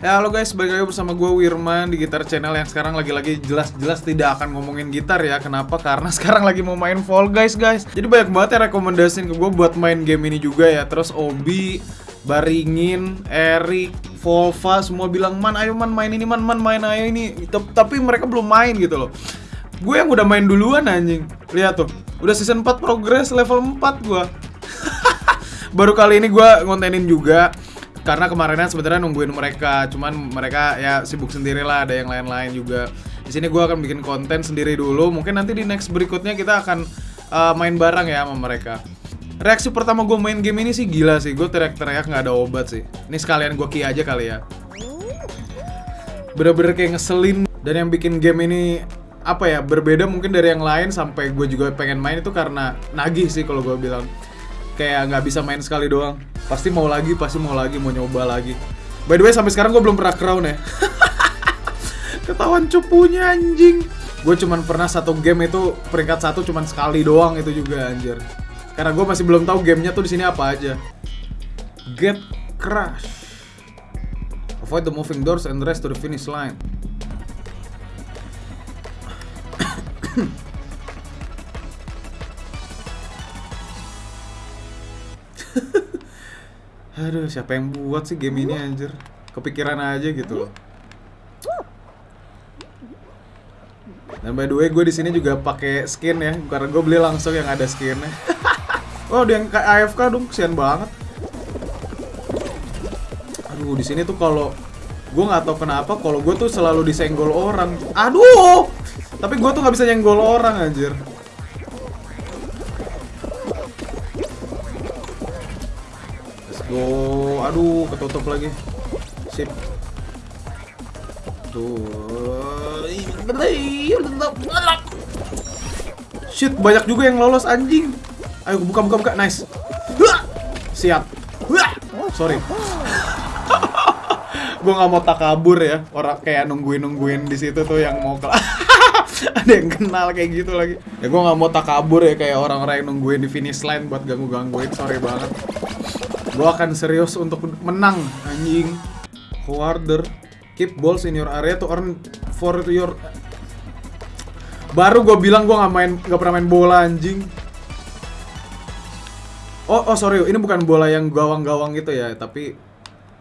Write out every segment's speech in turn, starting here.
Ya halo guys, balik lagi bersama gue Wirman di Gitar Channel yang sekarang lagi-lagi jelas-jelas tidak akan ngomongin gitar ya. Kenapa? Karena sekarang lagi mau main Fall Guys guys. Jadi banyak banget ya rekomendasiin ke gue buat main game ini juga ya. Terus Obi, Baringin, Erik, Volva semua bilang Man ayo man main ini man, man main ayo ini. Tapi mereka belum main gitu loh. Gue yang udah main duluan anjing. Lihat tuh, udah season 4 progress level 4 gue Baru kali ini gue ngontenin juga karena kemarinnya sebenarnya nungguin mereka cuman mereka ya sibuk sendiri lah ada yang lain-lain juga. Di sini gue akan bikin konten sendiri dulu mungkin nanti di next berikutnya kita akan uh, main bareng ya sama mereka. Reaksi pertama gue main game ini sih gila sih gue teriak-teriak nggak ada obat sih. Ini sekalian gue ki aja kali ya. Bener-bener kayak ngeselin. Dan yang bikin game ini apa ya berbeda mungkin dari yang lain sampai gue juga pengen main itu karena nagih sih kalau gue bilang kayak nggak bisa main sekali doang. Pasti mau lagi pasti mau lagi mau nyoba lagi. By the way sampai sekarang gue belum pernah crown ya. Ketahuan cupunya anjing. Gue cuman pernah satu game itu peringkat satu cuman sekali doang itu juga anjir. Karena gue masih belum tahu gamenya tuh di sini apa aja. Get crash avoid the moving doors and rest to the finish line Aduh, siapa yang buat sih game ini anjir? Kepikiran aja gitu loh. Dan by the way, gue di sini juga pakai skin ya, karena gue beli langsung yang ada skinnya. oh, ada yang kayak AFK dong, kesian banget. Aduh, di sini tuh kalau gue nggak tahu kenapa, kalau gue tuh selalu disenggol orang. Aduh, tapi gue tuh nggak bisa nyenggol orang anjir. Aduh, ketutup lagi. Sip. Tuh. Shit, banyak juga yang lolos anjing. Ayo buka buka buka. Nice. Siap. Sorry. gue nggak mau takabur ya orang kayak nungguin nungguin di situ tuh yang mau kelas ada yang kenal kayak gitu lagi ya gue nggak mau takabur ya kayak orang-orang yang nungguin di finish line buat ganggu gangguin sorry banget gue akan serius untuk menang anjing. Forwarder keep balls in your area to earn for your baru gue bilang gue nggak main nggak pernah main bola anjing. Oh oh sorry ini bukan bola yang gawang-gawang gitu ya tapi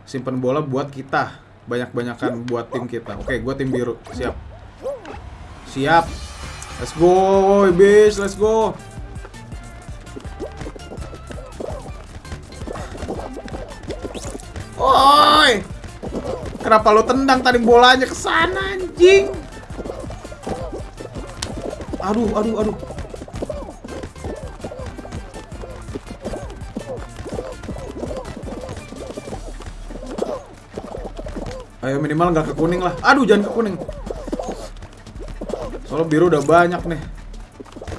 simpen bola buat kita. Banyak-banyakan buat tim kita. Oke gue tim biru. Siap. Siap. Let's go bis let's go Oi! Kenapa lo tendang tadi bolanya ke sana anjing? Aduh, aduh, aduh. Ayo minimal nggak ke kuning lah. Aduh, jangan ke kuning. Soalnya biru udah banyak nih.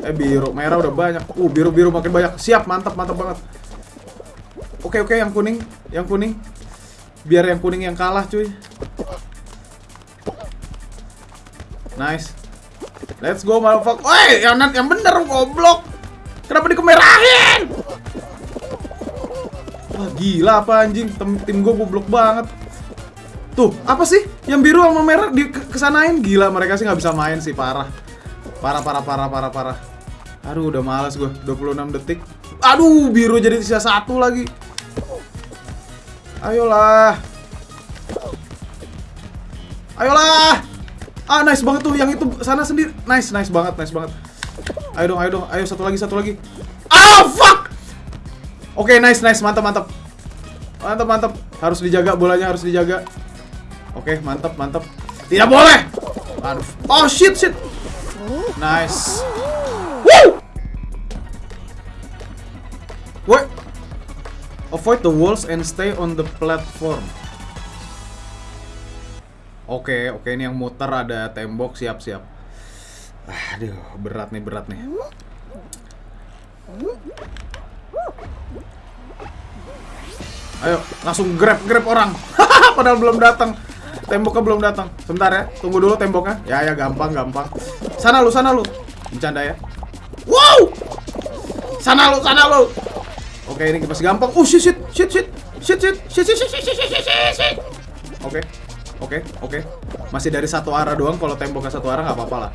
Eh biru, merah udah banyak. Uh, biru biru makin banyak. Siap, mantap, mantap banget. Oke, oke, yang kuning, yang kuning. Biar yang kuning yang kalah, cuy. Nice. Let's go, motherfucker. Woi, yang yang bener goblok. Kenapa dikemerahin? Wah, gila apa anjing? Tim, tim gue goblok banget. Tuh, apa sih? Yang biru sama merah di ke- kesanain gila mereka sih nggak bisa main sih, parah. Parah, parah, parah, parah, parah. Aduh, udah males gue. 26 detik. Aduh, biru jadi sisa satu lagi. Ayolah. Ayolah. Ah, nice banget tuh yang itu sana sendiri. Nice, nice banget, nice banget. Ayo dong, ayo dong. Ayo satu lagi, satu lagi. Ah, fuck. Oke, nice, nice. Mantap, mantap. Mantap, mantap. Harus dijaga bolanya, harus dijaga. Oke, mantap, mantap. Tidak boleh. Aduh. Oh, shit, shit. Nice. Woo! Wait. Avoid the walls and stay on the platform. Oke, oke ini yang muter ada tembok siap-siap. Aduh, berat nih, berat nih. Ayo, langsung grab grab orang. Padahal belum datang. Temboknya belum datang. Sebentar ya, tunggu dulu temboknya. Ya ya gampang gampang. Sana lu, sana lu. Bercanda ya. Wow! Sana lu, sana lu. Oke, ini masih gampang. Oh shit shit shit shit shit shit shit shit shit shit shit shit shit. oke. Oke, oke. Masih dari satu arah doang. Kalau temboknya satu arah nggak apa-apa lah.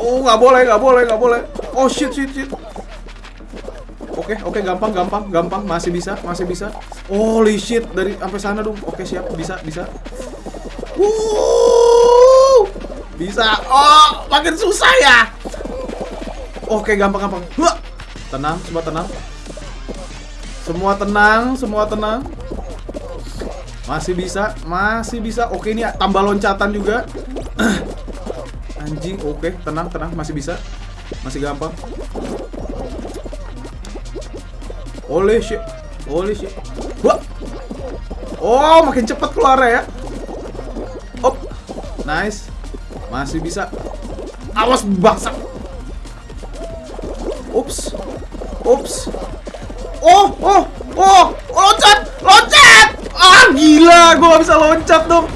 Oh, nggak boleh, nggak boleh, nggak boleh. Oh shit, shit, shit. Oke, oke, gampang, gampang, gampang. Masih bisa, masih bisa. Holy shit, dari sampai sana dong. Oke, siap, bisa, bisa. Wuh, bisa. Oh, makin susah ya. Oke, gampang, gampang. Tenang, semua tenang. Semua tenang, semua tenang. Masih bisa, masih bisa. Oke, ini tambah loncatan juga. Anjing, oke, tenang, tenang, masih bisa. Masih gampang. Holy shit. Holy shit. Wah. Oh, makin cepat keluar ya. Op. Nice. Masih bisa. Awas bangsa. Ups. Ups. Oh, oh, oh, loncat, loncat. Ah, gila, gua gak bisa loncat dong.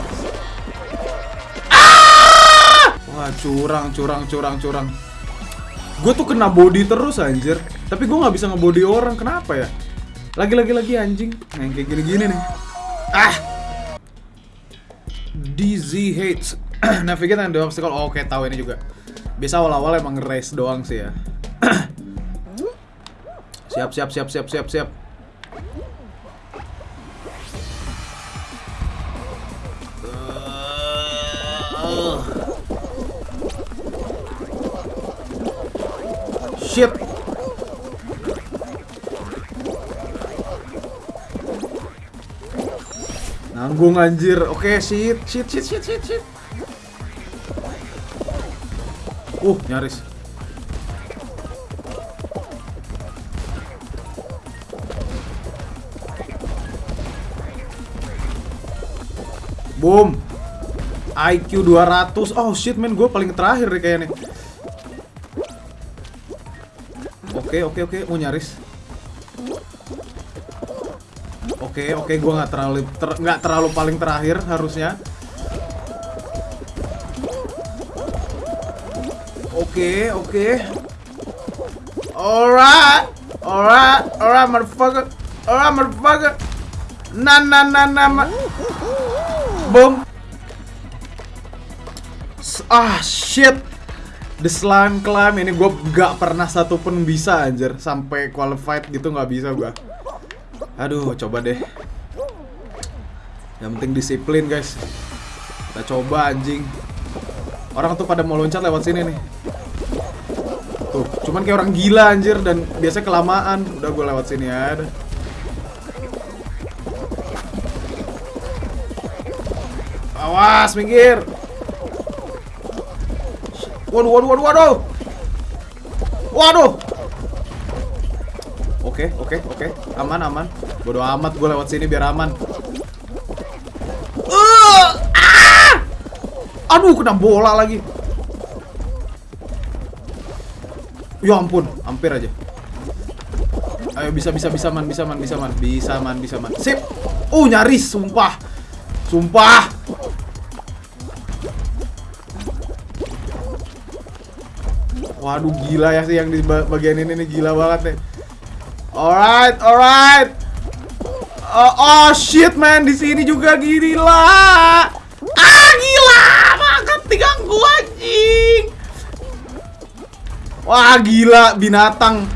Ah! Wah, curang, curang, curang, curang. Gue tuh kena body terus anjir. Tapi gue nggak bisa ngebody orang. Kenapa ya? Lagi-lagi lagi anjing. Nah, yang kayak gini-gini nih. Ah. DZ hates navigate and the obstacle. Oh, Oke, tahu ini juga. Biasa awal-awal emang race doang sih ya. Siap, siap, siap, siap, siap, siap. Uh. Shit. Nanggung anjir. Oke, shit, shit, shit, shit, shit, shit. Uh, nyaris. Boom. IQ 200. Oh shit, men, gue paling terakhir nih kayaknya. Oke, oke, oke. Oh, nyaris. Oke, oke, gue nggak terlalu ter, nggak terlalu paling terakhir harusnya. Oke, oke. Alright, alright, alright, motherfucker, alright, motherfucker. Nah, nah, nah, nah, boom. S- Ah, shit. The slime climb ini gue gak pernah satupun bisa anjir sampai qualified gitu nggak bisa gue. Aduh, coba deh. Yang penting disiplin guys. Kita coba anjing. Orang tuh pada mau loncat lewat sini nih. Tuh, cuman kayak orang gila anjir dan biasanya kelamaan. Udah gue lewat sini ya. Awas, minggir. Waduh, waduh, waduh, waduh. Waduh. Oke, oke, oke. Aman, aman. Bodoh amat gue lewat sini biar aman. Uh, ah! Aduh, kena bola lagi. Ya ampun, hampir aja. Ayo bisa bisa bisa man, bisa man, bisa man, bisa man, bisa man. Sip. Uh, nyaris, sumpah. Sumpah. Waduh gila ya sih yang di ba- bagian ini nih gila banget nih. Alright, alright. Oh, oh shit man di sini juga gila. Ah gila, banget diganggu anjing. Wah gila binatang.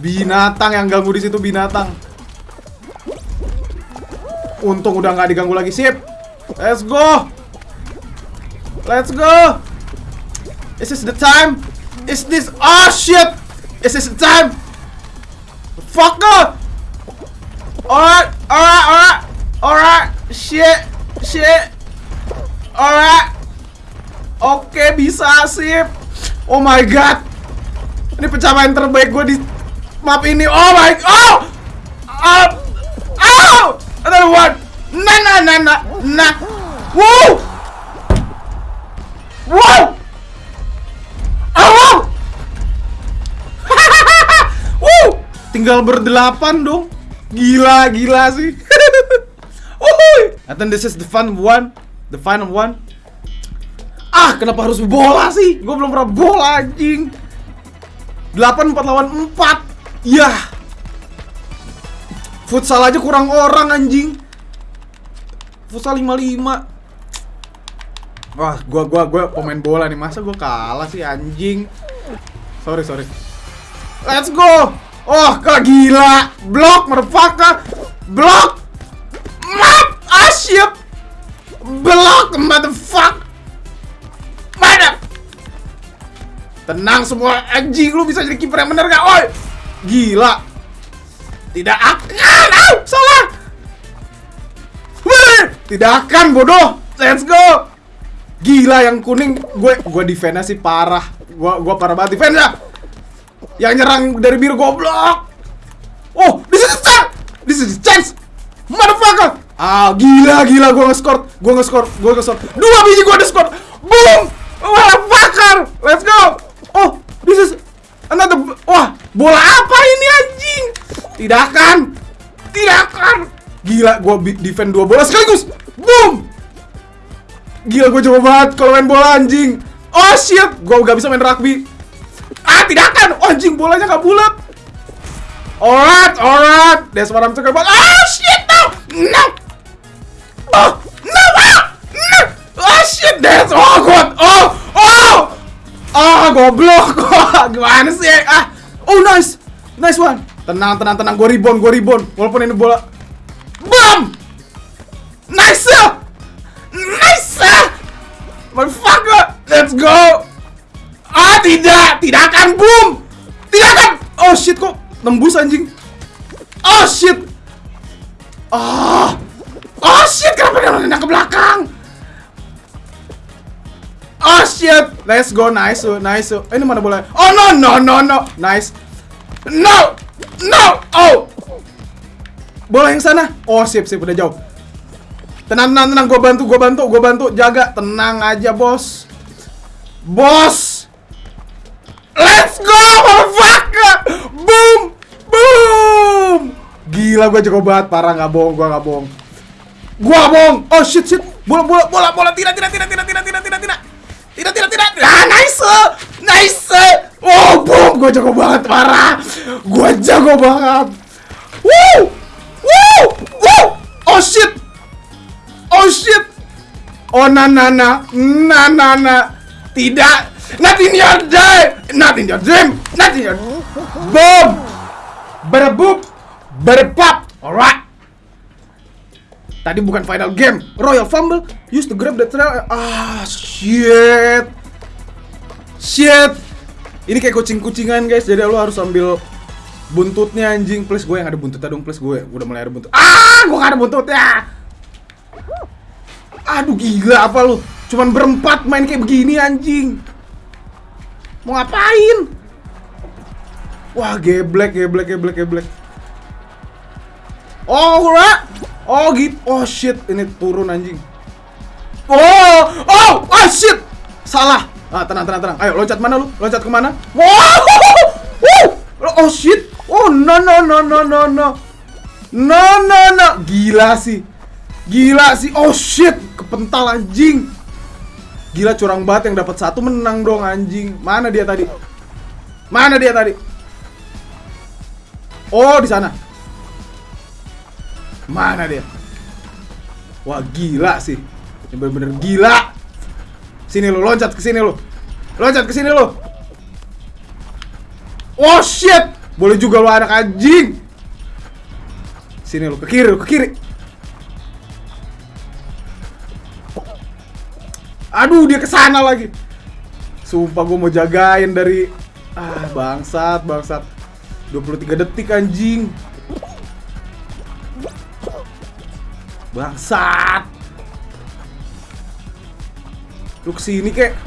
Binatang yang ganggu di situ binatang. Untung udah nggak diganggu lagi sip. Let's go. Let's go. Is this the time? Is this? Oh shit! Is this time? Fucker! Alright, alright, alright, alright. Shit, shit. Alright. Oke, bisa sip. Oh my god. Ini pencapaian terbaik gue di map ini. Oh my oh! Oh! Oh! Another one. Nah, nah, nah, nah, nah. Woo! Wow! Tinggal berdelapan dong. Gila, gila sih. Wuhui. I think this is the fun one. The final one. Ah, kenapa harus bola sih? Gue belum pernah bola anjing. 8 4 lawan 4. Yah. Futsal aja kurang orang anjing. futsal 55. Wah, gua gua gua pemain bola nih. Masa gua kalah sih anjing? Sorry, sorry. Let's go. Oh, kak gila. Blok, motherfucker. Blok. Map. Ah, shit. Blok, motherfucker. Mana? Tenang semua anjing lu bisa jadi kiper yang bener gak? Oi. Gila. Tidak akan. Au, salah. Wih, tidak akan bodoh. Let's go. Gila yang kuning gue gue defense sih parah. Gua gua parah banget defense ya. Yang nyerang dari biru goblok. Oh, this is the chance. This is the chance. Motherfucker. Ah, gila gila gua nge-score. Gua nge-score. Gua nge-score. Dua biji gua nge-score. Boom. Motherfucker. Let's go. Oh, this is another Wah, bola apa ini anjing? Tidak akan. Tidak akan. Gila, gua defend dua bola sekaligus. Boom. Gila gue coba banget kalau main bola anjing. Oh shit, gue gak bisa main rugby. Ah tidak akan, oh, anjing bolanya gak bulat. Alright, alright. That's what I'm talking about. Ah shit, no, no. Oh, no, ah, no. Oh shit, that's oh god, oh, oh. Ah goblok, gimana sih? Ah, oh nice, nice one. Tenang, tenang, tenang. Gue rebound, gue rebound. Walaupun ini bola. Bam! Nice! Nice! Motherfucker! Let's go! Ah, tidak! Tidak akan boom! Tidak akan! Oh shit kok nembus anjing. Oh shit! Ah! Oh shit, kenapa dia nendang ke belakang? Oh shit! Let's go, nice, oh, nice. oh. Eh, ini mana bola? Oh no, no, no, no. Nice. No! No! Oh! Bola yang sana. Oh, sip, sip, udah jauh. Tenang, tenang, tenang. Gue bantu, gue bantu, gue bantu. Jaga, tenang aja, bos. Bos! Let's go, motherfucker! Boom! Boom! Gila, gue jago banget. Parah, nggak bohong, gue nggak bohong. Gue bohong. Oh, shit, shit. Bola, bola, bola, bola. Tidak, tidak, tidak, tidak, tidak, tidak, tidak, tidak. Tidak, tidak, tidak. Ah, nice! Nice! Oh, boom! Gue jago banget, parah. Gue jago banget. Woo! Woo! Woo! Oh, shit! Oh shit! Oh na na na na na na tidak not in your day not in your dream. Not in your boom. Berboop berpap alright. Tadi bukan final game. Royal fumble use to grab the trail. Ah shit. Shit. Ini kayak kucing-kucingan guys. Jadi lo harus ambil buntutnya anjing. Please gue yang ada buntutnya dong. Please gue udah mulai ada buntut. Ah gue gak ada buntutnya. Aduh gila apa lu? Cuman berempat main kayak begini anjing. Mau ngapain? Wah, geblek, geblek, geblek, geblek. Oh, ora. Oh, gitu. Oh shit, ini turun anjing. Oh, oh, oh shit. Salah. Ah, tenang, tenang, tenang. Ayo, loncat mana lu? Loncat ke mana? Wow! Oh shit. Oh, no, no, no, no, no, no. No, no, no. Gila sih. Gila sih. Oh shit, kepental anjing. Gila curang banget yang dapat satu menang dong anjing. Mana dia tadi? Mana dia tadi? Oh, di sana. Mana dia? Wah, gila sih. Ini bener-bener gila. Sini lu, loncat ke sini lu. Loncat ke sini lu. Oh shit. Boleh juga lu anak anjing. Sini lu, ke kiri ke kiri. Aduh, dia ke sana lagi. Sumpah gue mau jagain dari ah bangsat, bangsat. 23 detik anjing. Bangsat. Lu ke sini kek.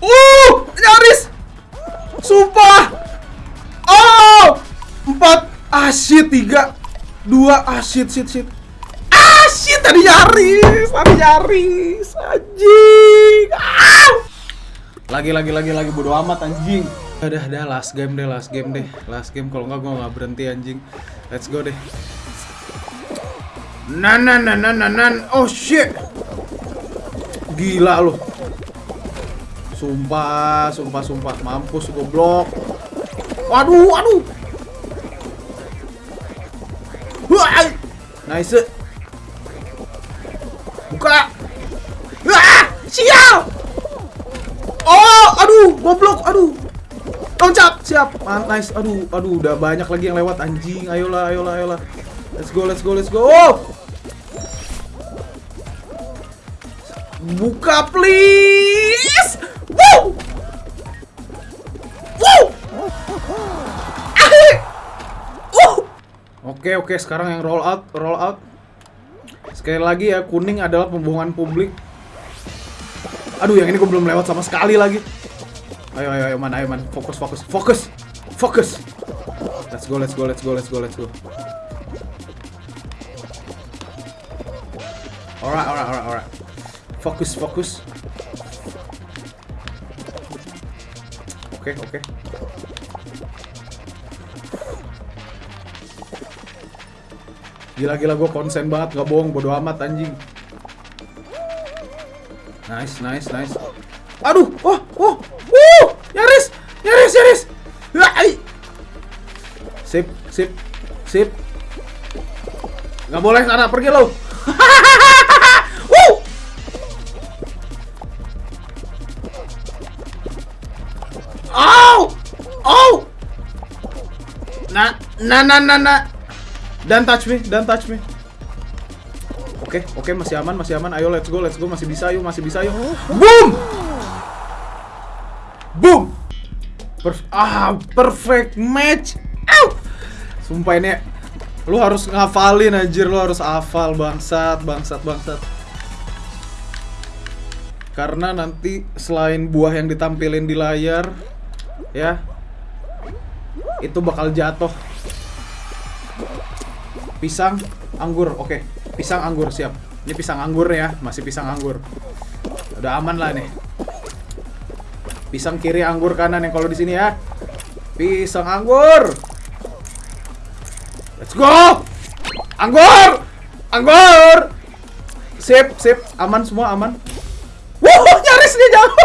Uh, nyaris. Sumpah. Oh, empat. Ah shit, tiga, dua. Ah shit, shit, shit. Tadi nyaris, tadi nyaris, anjing. Ah! Lagi, lagi, lagi, lagi bodo amat anjing. Udah, udah, last game deh, last game deh, last game. Kalau nggak gue nggak berhenti anjing. Let's go deh. Nan, nan, nan, nan, nan. Oh shit. Gila lo. Sumpah, sumpah, sumpah. Mampus goblok. Waduh. Wah, Nice. Buka. Ah! Siap. Oh, aduh, goblok, aduh. Loncat, siap. Man, nice. Aduh, aduh, udah banyak lagi yang lewat anjing. Ayolah, ayolah, ayolah. Let's go, let's go, let's go. Oh! Buka please. Woo! Woo! Ah! Oke, oke, sekarang yang roll out, roll out. Sekali lagi ya, kuning adalah pembohongan publik. Aduh, yang ini gue belum lewat sama sekali lagi. Ayo, ayo, ayo, man, ayo, man. Fokus, fokus, fokus, fokus. Let's go, let's go, let's go, let's go, let's go. Alright, alright, alright, alright. Fokus, fokus. Oke, oke. Gila-gila gue konsen banget, gak bohong, bodo amat anjing. Nice, nice, nice. Aduh, oh, oh, wuh, nyaris, nyaris, nyaris. Ai. Sip, sip, sip. Gak boleh sana, pergi lo. Oh, oh. Nah, nah, nah, nah, nah. Dan touch me, dan touch me. Oke, oke masih aman, masih aman. Ayo let's go, let's go. Masih bisa yuk, masih bisa yuk. Boom! Boom! Perf ah, perfect match. Ow! Sumpah ini lu harus ngafalin anjir, lu harus hafal bangsat, bangsat, bangsat. Karena nanti selain buah yang ditampilin di layar ya itu bakal jatuh pisang anggur oke. Pisang anggur siap. Ini pisang anggur ya masih pisang anggur. Udah aman lah nih. Pisang kiri anggur kanan yang kalau di sini ya. Pisang anggur. Let's go! Anggur! Anggur! Sip sip. Aman semua aman. Wuh, nyaris dia jauh.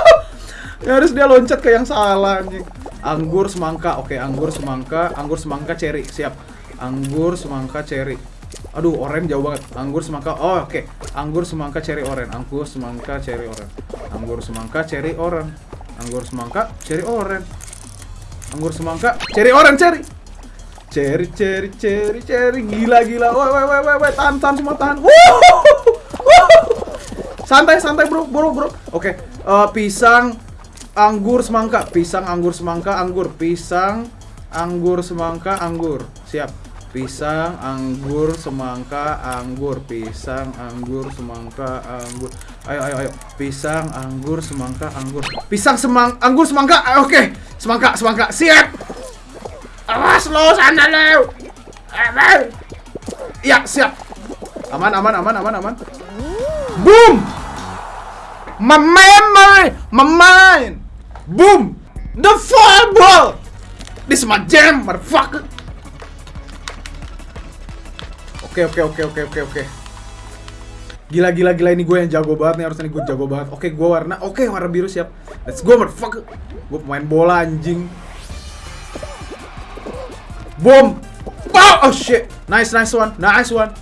Nyaris dia loncat ke yang salah anjing. Anggur semangka oke. Anggur semangka anggur semangka cherry siap anggur semangka cherry. Aduh orange jauh banget. Anggur semangka oh oke. Anggur semangka cherry orange anggur semangka cherry orange anggur semangka cherry orange anggur semangka cherry orange anggur semangka cherry orange cherry. Cherry cherry cherry cherry. Gila gila. Woi woi woi woi woi. Tahan tahan semua tahan. Santai santai bro bro bro. Oke eh, pisang anggur semangka. Pisang anggur semangka anggur. Pisang anggur semangka anggur. Siap pisang anggur semangka anggur. Pisang anggur semangka anggur. Ayo ayo ayo. Pisang anggur semangka anggur. Pisang semang anggur semangka. Ah, oke. Semangka semangka. Siap. Awas lo sana lo. Aman. Ya siap. Aman aman aman aman aman. Boom. Memory my mind boom. The fireball this is my jam motherfucker Oke oke oke oke oke oke. Gila gila gila ini gue yang jago banget nih harusnya gue jago banget. Oke gue warna oke warna biru siap. Let's go motherfucker. Gue pemain bola anjing. Boom. Oh, oh shit. Nice nice one. Nice one.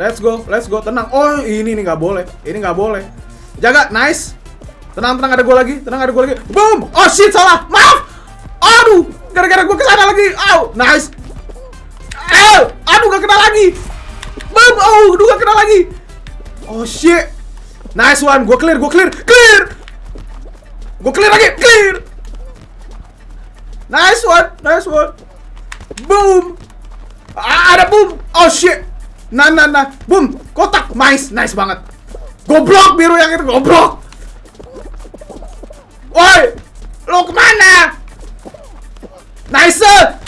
Let's go. Let's go. Tenang. Oh ini nih nggak boleh. Ini nggak boleh. Jaga. Nice. Tenang tenang ada gue lagi. Tenang ada gue lagi. Boom. Oh shit salah. Maaf. Aduh. Gara-gara gue ke sana lagi. Au. Nice. Au. Aduh gak kena lagi. Oh, gak kena lagi. Oh shit. Nice one, gue clear, gue clear, clear. Gue clear lagi, clear. Nice one, nice one. Boom. Ah, ada boom. Oh shit. Nah, nah, nah. Boom. Kotak. Nice, nice banget. Goblok biru yang itu, goblok. Woi, lo ke mana? Nice,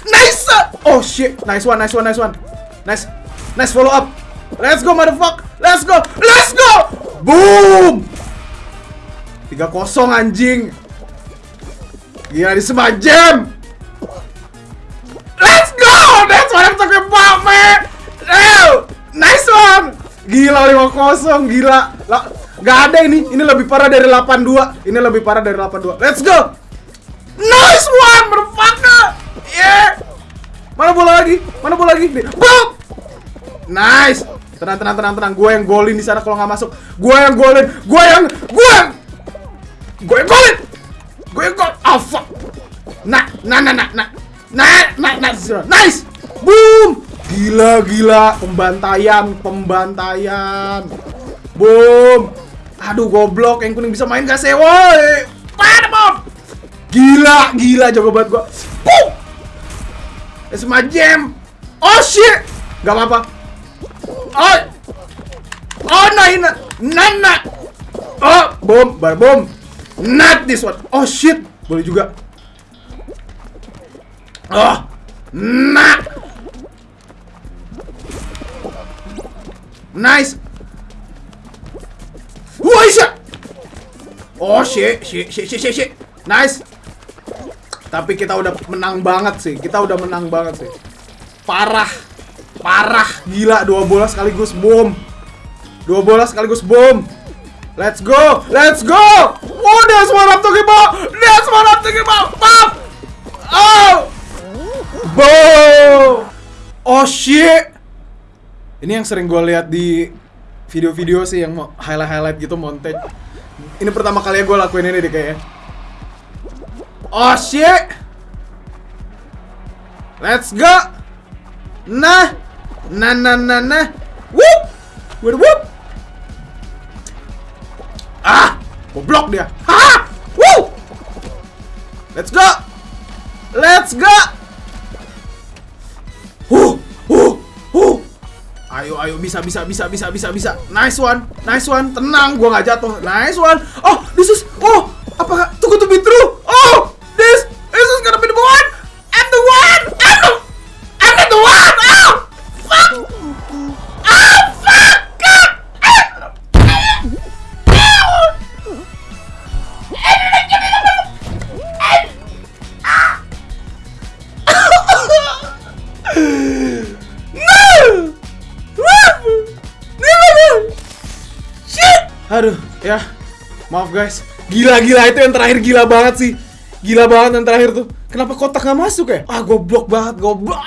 nice. Oh shit, nice one, nice one, nice one. Nice, nice follow up. Let's go, motherfucker. Let's go, let's go. Boom. 3-0 anjing. Gila di semajam. Let's go. That's what I'm talking about, man. Oh, nice one. Gila 5-0, gila. Lah, Gak ada ini. Ini lebih parah dari 8-2. Ini lebih parah dari 8-2. Let's go. Nice one, motherfucker. Yeah. Mana bola lagi? Mana bola lagi? Boom. Nice. Tenang, tenang, tenang, tenang. Gue yang golin di sana kalau nggak masuk. Gue yang golin. Gue yang, gue yang, gue yang golin. Gue yang gol. Oh fuck. Nah, nah, nah, nah, nah, nah, nah, nah, nice. Boom. Gila, gila. Pembantaian, pembantaian. Boom. Aduh, goblok. Yang kuning bisa main gak sih, woi? Pada bom. Gila, gila jago banget gua. Boom. It's my jam. Oh shit. Gak apa-apa. Oh. Oh, nah, nah, nah, nah. Oh, bom, bar bom. Not this one. Oh shit. Boleh juga. Oh. Nah. Nice. Wah, shit. Oh shit, shit, shit, shit, shit, shit. Nice. Tapi kita udah menang banget sih. Kita udah menang banget sih. Parah. Parah. Gila dua bola sekaligus boom. Dua bola sekaligus boom. Let's go. Let's go. Oh, that's what I'm talking about. That's what I'm talking. Pop. Oh. Boom. Oh shit. Ini yang sering gue lihat di video-video sih yang highlight-highlight gitu montage. Ini pertama kali gue lakuin ini deh kayaknya. Oh shit. Let's go. Nah. Nah nah nah nah. Whoop. Whoop whoop. Ah. Goblok dia. Ha. Woo. Let's go. Let's go. Huh. Huh. Huh. Ayo, ayo, bisa, bisa, bisa, bisa, bisa, bisa. Nice one, nice one. Tenang, gua nggak jatuh. Nice one. Oh, this is, oh, Aduh, ya. Maaf guys. Gila-gila itu yang terakhir gila banget sih. Gila banget yang terakhir tuh. Kenapa kotak gak masuk ya? Ah, goblok banget, goblok.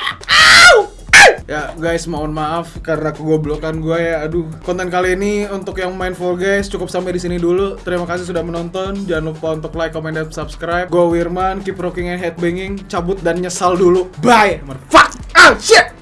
Ya guys, mohon maaf karena kegoblokan gue ya. Aduh, konten kali ini untuk yang main Fall Guys cukup sampai di sini dulu. Terima kasih sudah menonton. Jangan lupa untuk like, comment, dan subscribe. Gue Wirman, keep rocking and headbanging. Cabut dan nyesal dulu. Bye. Fuck. Oh shit.